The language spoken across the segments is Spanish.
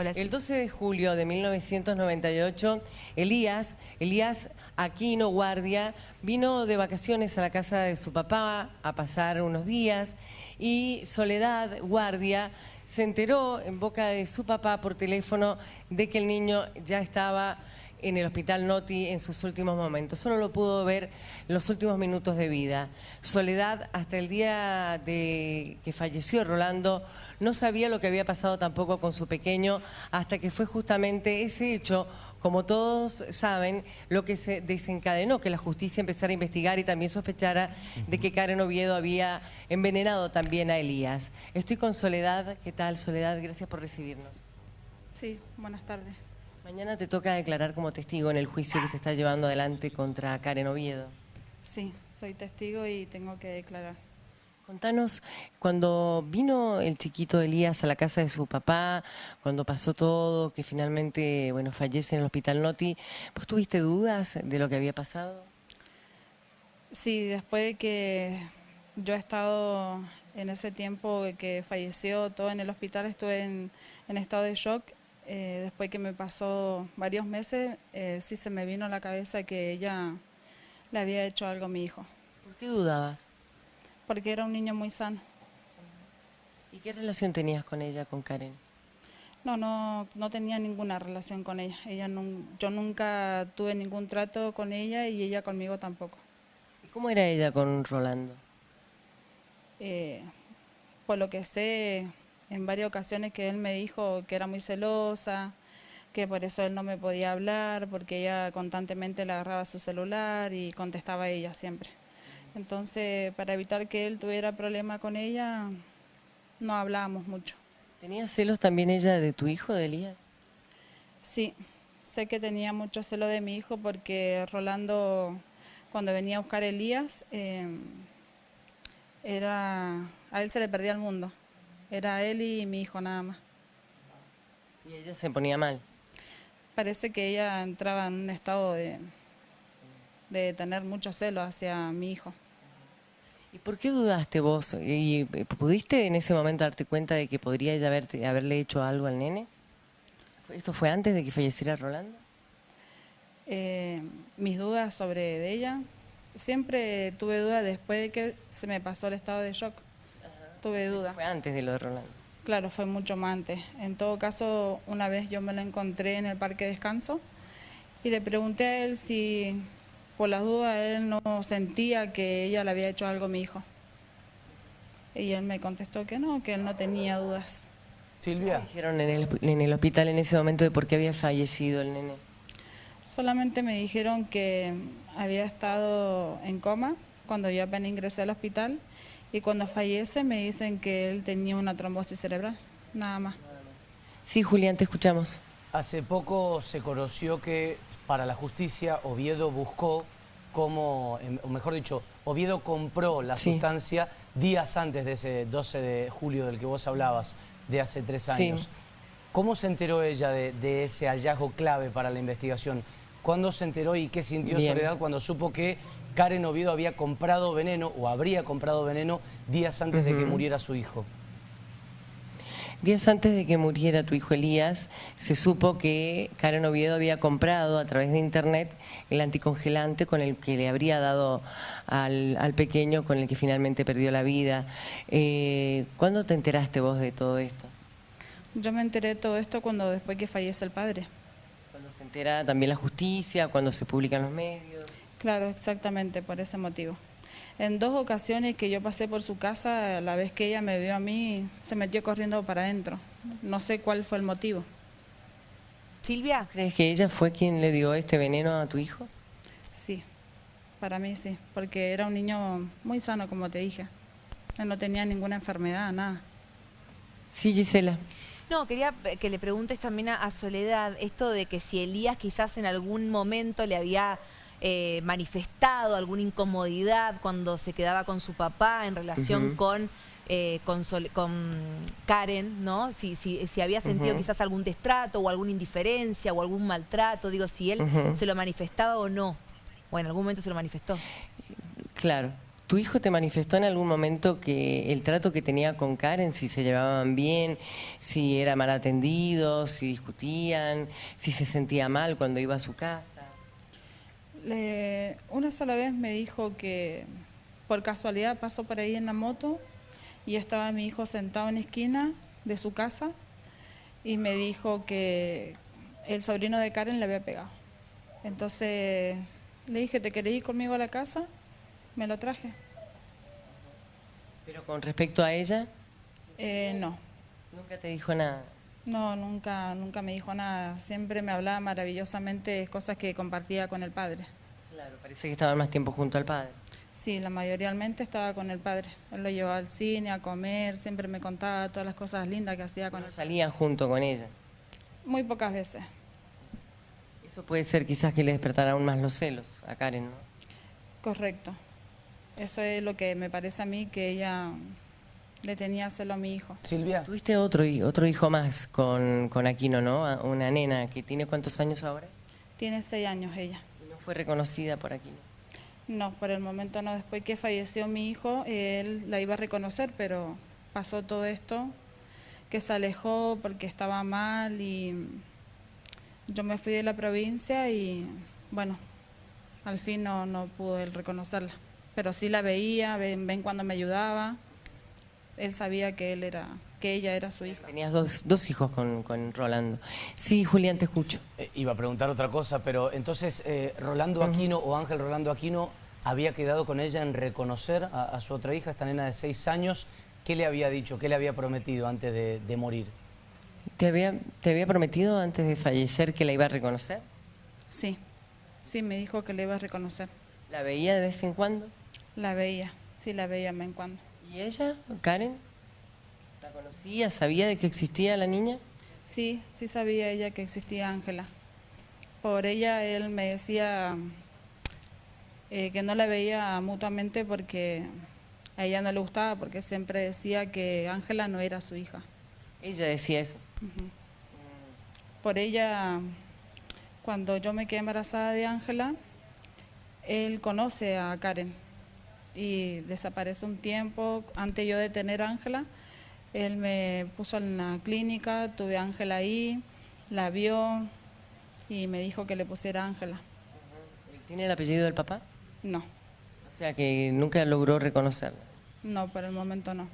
El 12 de julio de 1998, Elías, Elías Aquino Guardia, vino de vacaciones a la casa de su papá a pasar unos días y Soledad Guardia se enteró en boca de su papá por teléfono de que el niño ya estaba en el hospital Noti en sus últimos momentos. Solo lo pudo ver los últimos minutos de vida. Soledad, hasta el día de que falleció Rolando, no sabía lo que había pasado tampoco con su pequeño, hasta que fue justamente ese hecho, como todos saben, lo que se desencadenó, que la justicia empezara a investigar y también sospechara de que Karen Oviedo había envenenado también a Elías. Estoy con Soledad. ¿Qué tal, Soledad? Gracias por recibirnos. Sí, buenas tardes. Mañana te toca declarar como testigo en el juicio que se está llevando adelante contra Karen Oviedo. Sí, soy testigo y tengo que declarar. Contanos, cuando vino el chiquito Elías a la casa de su papá, cuando pasó todo, que finalmente bueno, fallece en el hospital Noti, ¿vos tuviste dudas de lo que había pasado? Sí, después de que yo he estado en ese tiempo que falleció todo en el hospital, estuve en, en estado de shock eh, después que me pasó varios meses, eh, sí se me vino a la cabeza que ella le había hecho algo a mi hijo. ¿Por qué dudabas? Porque era un niño muy sano. ¿Y qué relación tenías con ella, con Karen? No, no, no tenía ninguna relación con ella. ella yo nunca tuve ningún trato con ella y ella conmigo tampoco. ¿Y cómo era ella con Rolando? Eh, por lo que sé, en varias ocasiones que él me dijo que era muy celosa, que por eso él no me podía hablar, porque ella constantemente le agarraba su celular y contestaba a ella siempre. Entonces, para evitar que él tuviera problema con ella, no hablábamos mucho. ¿Tenía celos también ella de tu hijo, de Elías? Sí, sé que tenía mucho celo de mi hijo porque Rolando, cuando venía a buscar a Elías, eh, era, a él se le perdía el mundo. Era él y mi hijo nada más. ¿Y ella se ponía mal? Parece que ella entraba en un estado de, de tener mucho celo hacia mi hijo. ¿Y por qué dudaste vos? ¿Y pudiste en ese momento darte cuenta de que podría ella haberte, haberle hecho algo al nene? ¿Esto fue antes de que falleciera Rolando? Eh, mis dudas sobre ella, siempre tuve dudas después de que se me pasó el estado de shock tuve duda. Fue antes de lo de Rolando. Claro, fue mucho más antes. En todo caso, una vez yo me lo encontré en el parque de descanso y le pregunté a él si por las dudas él no sentía que ella le había hecho algo a mi hijo. Y él me contestó que no, que él no tenía dudas. Silvia. ¿Qué dijeron en el, en el hospital en ese momento de por qué había fallecido el nene? Solamente me dijeron que había estado en coma cuando yo apenas ingresé al hospital y cuando fallece me dicen que él tenía una trombosis cerebral, nada más. Sí, Julián, te escuchamos. Hace poco se conoció que para la justicia Oviedo buscó como, em, o mejor dicho, Oviedo compró la sustancia días antes de ese 12 de julio del que vos hablabas, de hace tres años. ¿Cómo se enteró ella de, ese hallazgo clave para la investigación? ¿Cuándo se enteró y qué sintió Soledad cuando supo que Karen Oviedo había comprado veneno o habría comprado veneno días antes de que muriera su hijo. Días antes de que muriera tu hijo Elías, se supo que Karen Oviedo había comprado a través de internet el anticongelante con el que le habría dado al, pequeño, con el que finalmente perdió la vida. Eh, ¿Cuándo te enteraste vos de todo esto? Yo me enteré de todo esto cuando después que fallece el padre. Cuando se entera también la justicia, cuando se publican los medios. Claro, exactamente, por ese motivo. En dos ocasiones que yo pasé por su casa, la vez que ella me vio a mí, se metió corriendo para adentro. No sé cuál fue el motivo. Silvia, ¿crees que ella fue quien le dio este veneno a tu hijo? Sí, para mí sí, porque era un niño muy sano, como te dije. Él no tenía ninguna enfermedad, nada. Sí, Gisela. No, quería que le preguntes también a Soledad esto de que si Elías quizás en algún momento le había eh, manifestado alguna incomodidad cuando se quedaba con su papá en relación con, eh, con, Karen, ¿no? Si, si, si había sentido quizás algún destrato o alguna indiferencia o algún maltrato, digo, si él se lo manifestaba o no. O en algún momento se lo manifestó. Claro. ¿Tu hijo te manifestó en algún momento que el trato que tenía con Karen, si se llevaban bien, si era mal atendido, si discutían, si se sentía mal cuando iba a su casa? Una sola vez me dijo que por casualidad pasó por ahí en la moto y estaba mi hijo sentado en la esquina de su casa y me dijo que el sobrino de Karen le había pegado. Entonces le dije, ¿te querés ir conmigo a la casa? Me lo traje. ¿Pero con respecto a ella? Eh, no. ¿Nunca te dijo nada? No, nunca, nunca me dijo nada. Siempre me hablaba maravillosamente cosas que compartía con el padre. Claro, parece que estaban más tiempo junto al padre. Sí, la mayoritariamente estaba con el padre. Él lo llevaba al cine, a comer, siempre me contaba todas las cosas lindas que hacía con él. ¿Salían junto con ella? Muy pocas veces. Eso puede ser quizás que le despertara aún más los celos a Karen, ¿no? Correcto. Eso es lo que me parece a mí que ella le tenía celo a mi hijo. Silvia. Tuviste otro, otro hijo más con, con Aquino, ¿no? Una nena que tiene cuántos años ahora? Tiene seis años ella. ¿Y no fue reconocida por Aquino? No, por el momento no. Después que falleció mi hijo, él la iba a reconocer, pero pasó todo esto, que se alejó porque estaba mal y yo me fui de la provincia y bueno, al fin no, no pudo él reconocerla. Pero sí la veía, ven, ven cuando me ayudaba él sabía que él era que ella era su hija. Tenías dos, dos hijos con, con, Rolando. Sí, Julián, te escucho. Eh, iba a preguntar otra cosa, pero entonces eh, Rolando Aquino o Ángel Rolando Aquino había quedado con ella en reconocer a, su otra hija, esta nena de seis años. ¿Qué le había dicho, qué le había prometido antes de, de morir? ¿Te había, ¿Te había prometido antes de fallecer que la iba a reconocer? Sí, sí, me dijo que la iba a reconocer. ¿La veía de vez en cuando? La veía, sí, la veía de vez en cuando. ¿Y ella, Karen? ¿La conocía? ¿Sabía de que existía la niña? Sí, sí sabía ella que existía Ángela. Por ella él me decía eh, que no la veía mutuamente porque a ella no le gustaba, porque siempre decía que Ángela no era su hija. Ella decía eso. Por ella, cuando yo me quedé embarazada de Ángela, él conoce a Karen y desaparece un tiempo. Antes yo de tener a Ángela, él me puso en la clínica, tuve a Ángela ahí, la vio y me dijo que le pusiera Ángela. ¿Tiene el apellido del papá? No. O sea que nunca logró reconocerla. No, por el momento no.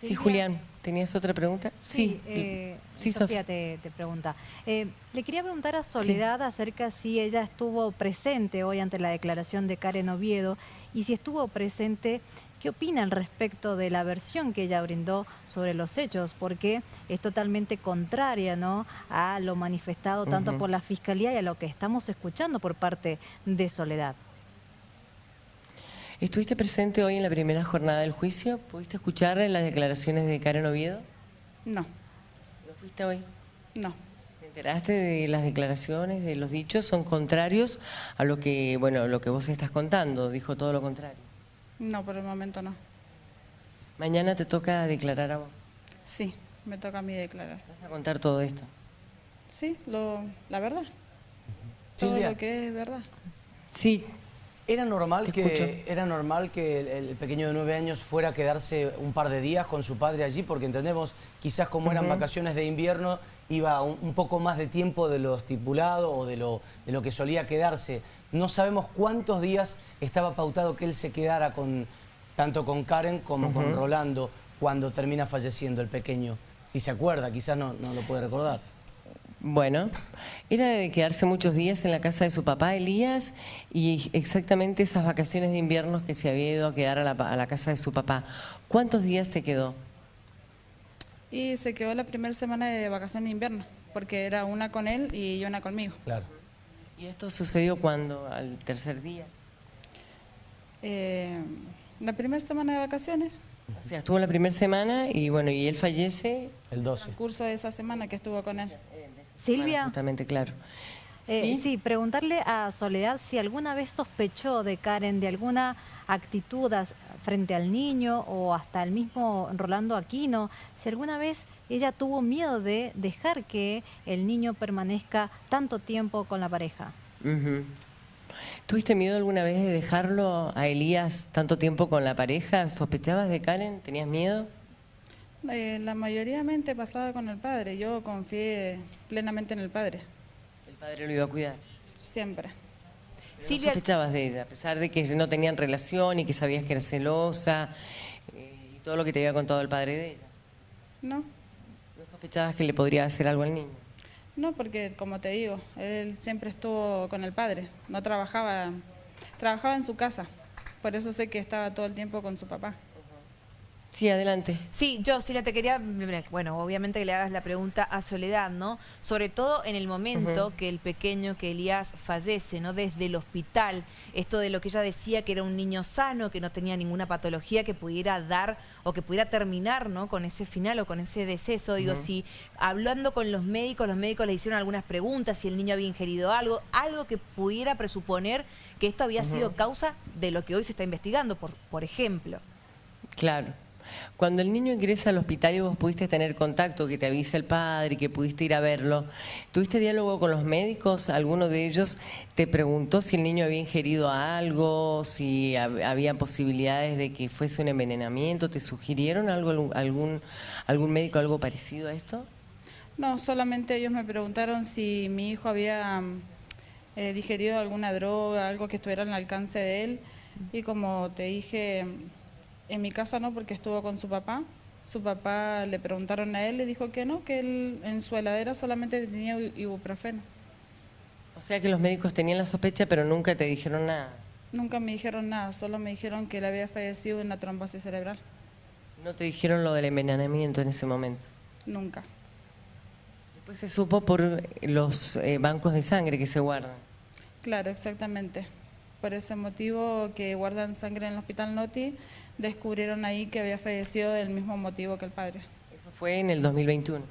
Sí, Julián, ¿tenías otra pregunta? Sí, eh, Sofía te, pregunta. Eh, le quería preguntar a Soledad acerca si ella estuvo presente hoy ante la declaración de Karen Oviedo y si estuvo presente, ¿qué opina al respecto de la versión que ella brindó sobre los hechos? Porque es totalmente contraria ¿no? a lo manifestado tanto por la Fiscalía y a lo que estamos escuchando por parte de Soledad. ¿Estuviste presente hoy en la primera jornada del juicio? ¿Pudiste escuchar las declaraciones de Karen Oviedo? No. ¿No fuiste hoy? No. ¿Te enteraste de las declaraciones, de los dichos? ¿Son contrarios a lo que, bueno, lo que vos estás contando? Dijo todo lo contrario. No, por el momento no. ¿Mañana te toca declarar a vos? Sí, me toca a mí declarar. ¿Vas a contar todo esto? Sí, lo, la verdad. Todo lo que es verdad. Sí, ¿Era normal, que, ¿Era normal que el, pequeño de nueve años fuera a quedarse un par de días con su padre allí? Porque entendemos, quizás como eran vacaciones de invierno, iba un, poco más de tiempo de lo estipulado o de lo, de lo que solía quedarse. No sabemos cuántos días estaba pautado que él se quedara con tanto con Karen como con Rolando cuando termina falleciendo el pequeño. Si se acuerda, quizás no, no lo puede recordar. Bueno, era de quedarse muchos días en la casa de su papá, Elías, y exactamente esas vacaciones de invierno que se había ido a quedar a la, casa de su papá. ¿Cuántos días se quedó? Y se quedó la primera semana de vacaciones de invierno, porque era una con él y una conmigo. Claro. ¿Y esto sucedió cuándo? ¿Al tercer día? Eh, la primera semana de vacaciones. O sea, estuvo la primera semana y bueno, y él fallece... El 12. El curso de esa semana que estuvo con él. Silvia. justamente, claro. Eh, ¿Sí? preguntarle a Soledad si alguna vez sospechó de Karen de alguna actitud frente al niño o hasta el mismo Rolando Aquino, si alguna vez ella tuvo miedo de dejar que el niño permanezca tanto tiempo con la pareja. ¿Tuviste miedo alguna vez de dejarlo a Elías tanto tiempo con la pareja? ¿Sospechabas de Karen? ¿Tenías miedo? Eh, la mayoría mente pasaba con el padre. Yo confié plenamente en el padre, El padre lo iba a cuidar. siempre. Pero Silvia- no sospechabas de ella, a pesar de que no tenían relación y que sabías que era celosa eh, y todo lo que te había contado el padre de ella. No, ¿No sospechabas que le podría hacer algo al niño? no, porque como te digo, él siempre estuvo con el padre. No trabajaba, trabajaba en su casa. Por eso sé que estaba todo el tiempo con su papá. Sí, adelante. Sí, yo, Silvia, te quería, bueno, obviamente que le hagas la pregunta a Soledad, ¿no? Sobre todo en el momento que el pequeño, que Elías fallece, ¿no? Desde el hospital, esto de lo que ella decía que era un niño sano, que no tenía ninguna patología que pudiera dar o que pudiera terminar, ¿no? Con ese final o con ese deceso. Digo, si hablando con los médicos, los médicos le hicieron algunas preguntas, si el niño había ingerido algo, algo que pudiera presuponer que esto había sido causa de lo que hoy se está investigando, por, por ejemplo. Claro. Cuando el niño ingresa al hospital y vos pudiste tener contacto, que te avisa el padre, que pudiste ir a verlo, ¿tuviste diálogo con los médicos? ¿Alguno de ellos te preguntó si el niño había ingerido algo, si hab- había posibilidades de que fuese un envenenamiento? ¿Te sugirieron algo, algún, algún médico algo parecido a esto? No, solamente ellos me preguntaron si mi hijo había eh, digerido alguna droga, algo que estuviera al alcance de él. Y como te dije, en mi casa no, porque estuvo con su papá. Su papá le preguntaron a él y dijo que no, que él en su heladera solamente tenía ibuprofeno. O sea que los médicos tenían la sospecha, pero nunca te dijeron nada. Nunca me dijeron nada, solo me dijeron que él había fallecido de una trombosis cerebral. No te dijeron lo del envenenamiento en ese momento. Nunca. Después se supo por los eh, bancos de sangre que se guardan. Claro, exactamente. Por ese motivo que guardan sangre en el hospital Noti, descubrieron ahí que había fallecido del mismo motivo que el padre. Eso fue en el 2021,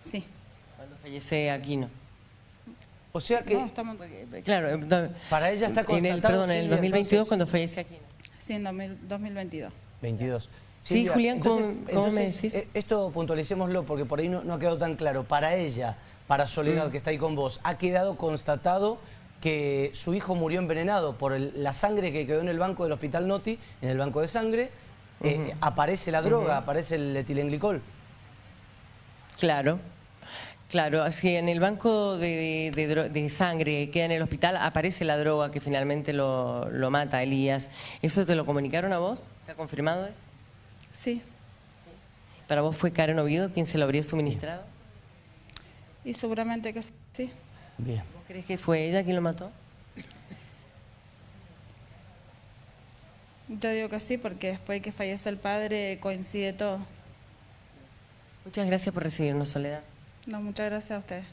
Sí. cuando fallece Aquino. O sea que No, estamos... Claro, para ella está en constatado... el, perdón, en el Silvia, 2022 entonces- cuando fallece Aquino. Sí, en 2000 2022. 22. Sí, Julián, ¿cómo- entonces- cómo me entonces, decís? eh, Esto puntualicémoslo porque por ahí no, no ha quedado tan claro. Para ella, para Soledad, Mm. que está ahí con vos, ha quedado constatado que su hijo murió envenenado por el- la sangre que quedó en el banco del Hospital Noti, en el banco de sangre. eh, aparece la droga, aparece el etilenglicol. Claro, claro. Si en el banco de, de de sangre queda en el hospital, aparece la droga que finalmente lo, lo mata a Elías. ¿Eso te lo comunicaron a vos? ¿Está confirmado eso? Sí. ¿Para vos fue Karen Oviedo quien se lo habría suministrado? Y seguramente que sí. Bien. ¿Vos crees que fue ella quien lo mató? Yo digo que sí porque después de que fallece el padre coincide todo. Muchas gracias por recibirnos, Soledad. No, muchas gracias a ustedes.